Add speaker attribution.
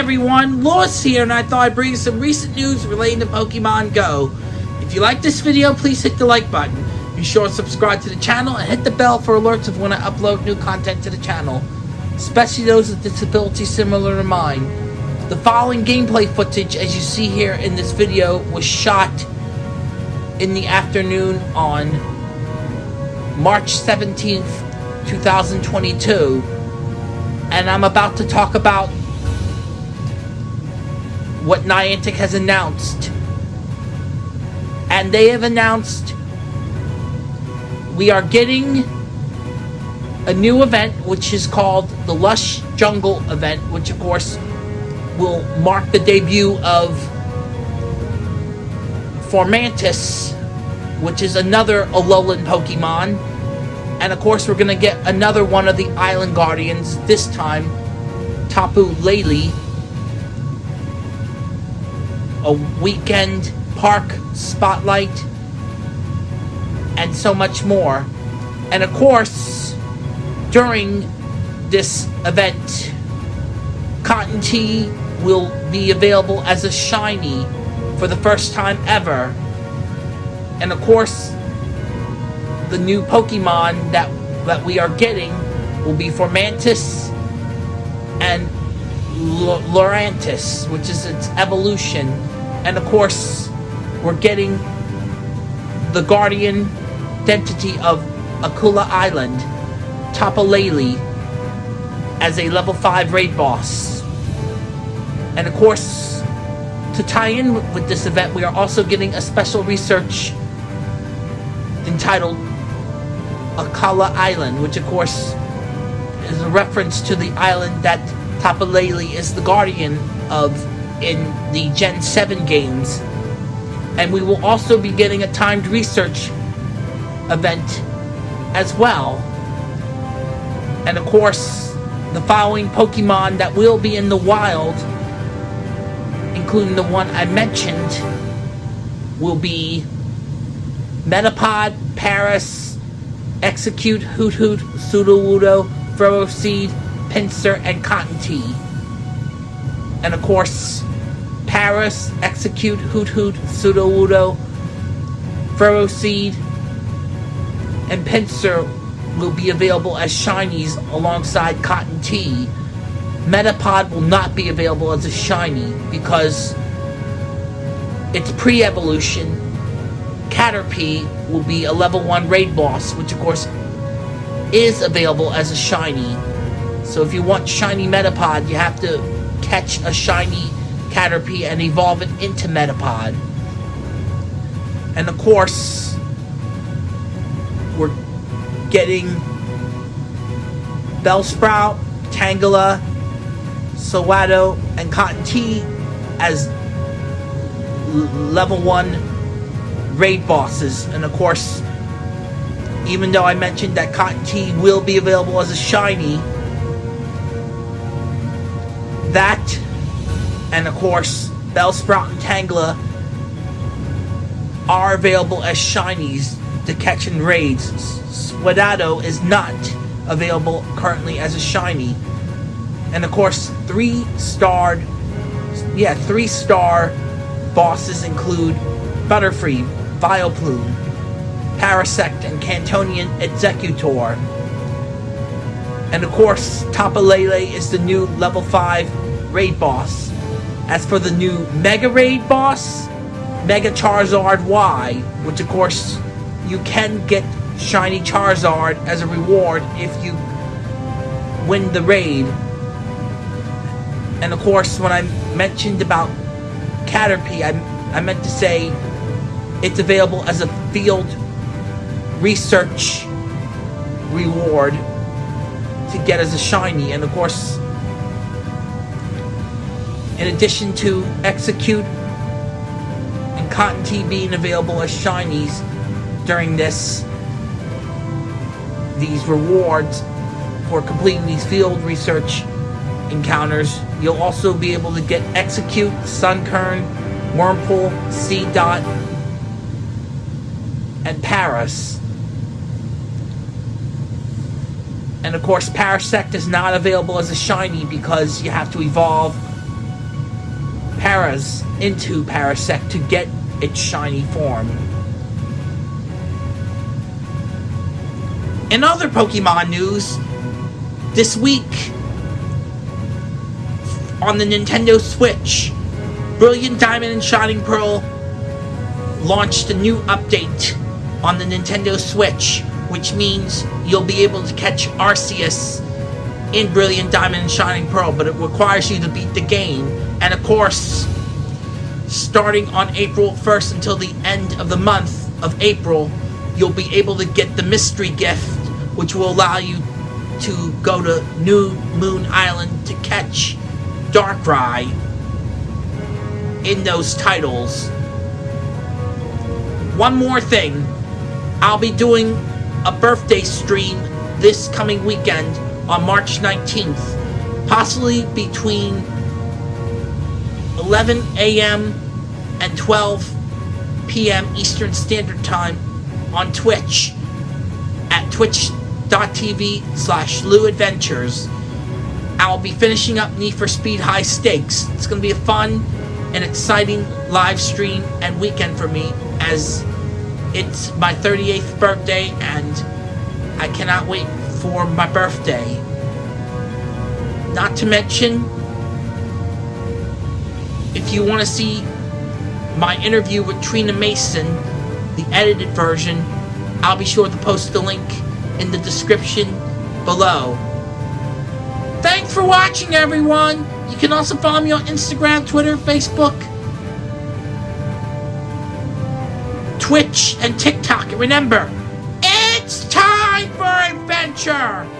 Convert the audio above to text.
Speaker 1: everyone, Lewis here, and I thought I'd bring you some recent news relating to Pokemon Go. If you like this video, please hit the like button. Be sure to subscribe to the channel and hit the bell for alerts of when I upload new content to the channel, especially those with disabilities similar to mine. The following gameplay footage, as you see here in this video, was shot in the afternoon on March 17th, 2022, and I'm about to talk about what Niantic has announced. And they have announced we are getting a new event which is called the Lush Jungle event, which of course will mark the debut of Fomantis, which is another Alolan Pokemon. And of course, we're going to get another one of the Island Guardians, this time Tapu Lele, a weekend park spotlight, and so much more. And of course, during this event, Cottonee will be available as a shiny for the first time ever. And of course, the new Pokemon that that we are getting will be Fomantis and L Lurantis, which is its evolution. And of course, we're getting the guardian identity of Akala Island, Tapu as a level 5 raid boss. And of course, to tie in with this event, we are also getting a special research entitled Akala Island, which of course is a reference to the island that Tapu Lele is the guardian of in the Gen 7 games. And we will also be getting a timed research event as well. And of course, the following Pokemon that will be in the wild, including the one I mentioned, will be Metapod, Paras, Exeggcute, Hoot Hoot, Sudowoodo, Ferroseed, Pinsir, and Cottonee. And of course, Paras, Exeggcute, Hoot Hoot, Sudowoodo, Ferroseed, and Pinsir will be available as shinies alongside Cottonee. Metapod will not be available as a shiny because its pre-evolution, Caterpie, will be a level 1 raid boss, which of course is available as a shiny. So if you want shiny Metapod, you have to catch a shiny Caterpie and evolve it into Metapod. And of course, we're getting Bellsprout, Tangela, Sewaddle, and Cottonee as level 1 raid bosses. And of course, even though I mentioned that Cottonee will be available as a shiny, that, and of course, Bellsprout and Tangela are available as shinies to catch in raids. Swadado is not available currently as a shiny. And of course, three starred, yeah, three star bosses include Butterfree, Vileplume, Parasect, and Kantonian Exeggutor. And of course, Tapu Lele is the new level 5 raid boss. As for the new Mega Raid boss, Mega Charizard Y, which of course you can get Shiny Charizard as a reward if you win the raid. And of course, when I mentioned about Caterpie, I, I meant to say it's available as a field research reward to get as a shiny. And of course, in addition to Exeggcute and Cottonee being available as shinies during this, these rewards for completing these field research encounters, you'll also be able to get Exeggcute, Sunkern, Wurmple, Seedot, and Paras. And of course, Parasect is not available as a shiny because you have to evolve Paras into Parasect to get its shiny form. In other Pokemon news, this week on the Nintendo Switch, Brilliant Diamond and Shining Pearl launched a new update on the Nintendo Switch, which means you'll be able to catch Arceus in Brilliant Diamond and Shining Pearl, but it requires you to beat the game. And of course, starting on April 1st until the end of the month of April, you'll be able to get the mystery gift, which will allow you to go to New Moon Island to catch Darkrai in those titles. One more thing, I'll be doing a birthday stream this coming weekend on March 19th, possibly between 11 a.m. and 12 p.m. Eastern Standard Time on Twitch at twitch.tv slash Lou Adventures. I'll be finishing up Need for Speed High Stakes. It's going to be a fun and exciting live stream and weekend for me as it's my 38th birthday and I cannot wait for my birthday. Not to mention, if you want to see my interview with Trina Mason, the edited version, I'll be sure to post the link in the description below. Thanks for watching, everyone! You can also follow me on Instagram, Twitter, Facebook, Twitch, and TikTok. And remember, it's time for adventure!